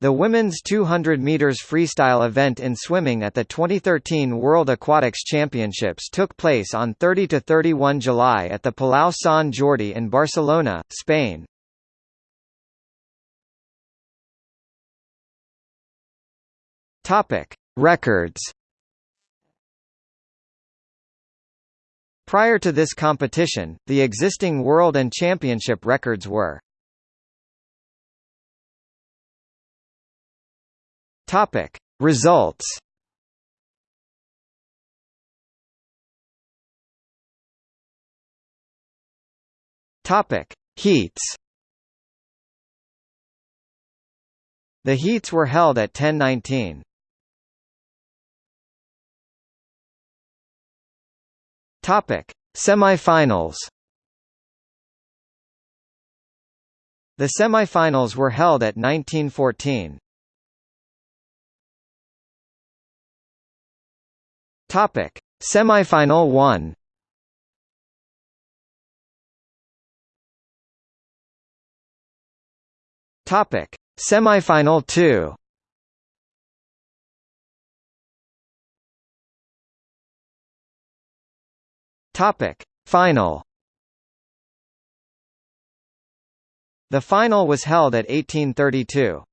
The women's 200 meters freestyle event in swimming at the 2013 World Aquatics Championships took place on 30 to 31 July at the Palau Sant Jordi in Barcelona, Spain. Topic: Records. Prior to this competition, the existing world and championship records were Topic Results Topic Heats The heats were held at 1019. Topic Semifinals The semifinals were held at 1914. Topic: Semifinal 1. Topic: Semifinal 2. Topic: Final. The final was held at 1832.